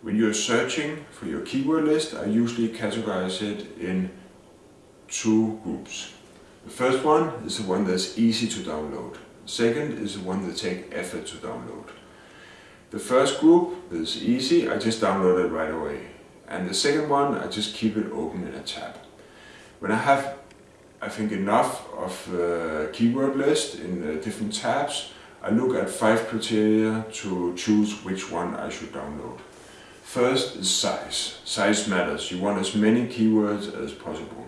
When you're searching for your keyword list, I usually categorize it in two groups. The first one is the one that's easy to download. The second is the one that takes effort to download. The first group is easy, I just download it right away. And the second one, I just keep it open in a tab. When I have, I think, enough of keyword list in different tabs, I look at five criteria to choose which one I should download. First is size. Size matters. You want as many keywords as possible.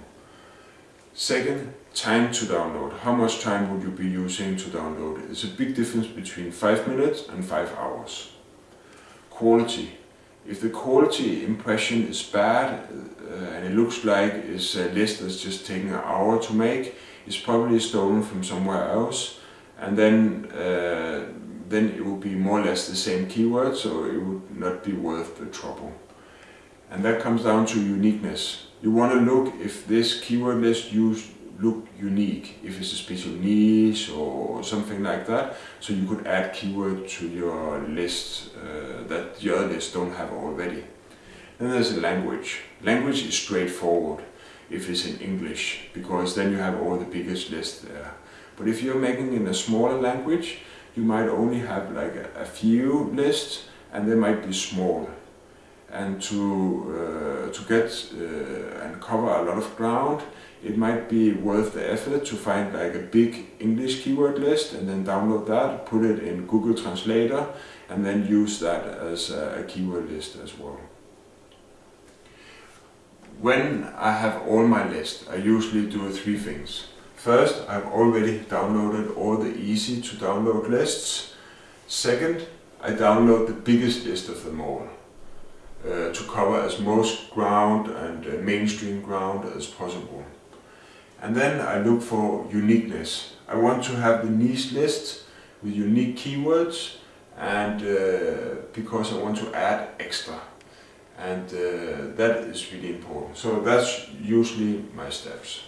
Second, time to download. How much time would you be using to download? It's a big difference between 5 minutes and 5 hours. Quality. If the quality impression is bad uh, and it looks like it's a list that's just taking an hour to make, it's probably stolen from somewhere else and then uh, then it would be more or less the same keyword, so it would not be worth the trouble. And that comes down to uniqueness. You want to look if this keyword list used look unique, if it's a special niche or something like that. So you could add keyword to your list uh, that the other lists don't have already. Then there's a language. Language is straightforward if it's in English, because then you have all the biggest lists there. But if you're making in a smaller language, you might only have like a, a few lists and they might be small. And to, uh, to get uh, and cover a lot of ground, it might be worth the effort to find like a big English keyword list and then download that, put it in Google Translator and then use that as a keyword list as well. When I have all my list, I usually do three things. First, I've already downloaded all the easy to download lists. Second, I download the biggest list of them all uh, to cover as most ground and uh, mainstream ground as possible. And then I look for uniqueness. I want to have the niche list with unique keywords and uh, because I want to add extra and uh, that is really important. So that's usually my steps.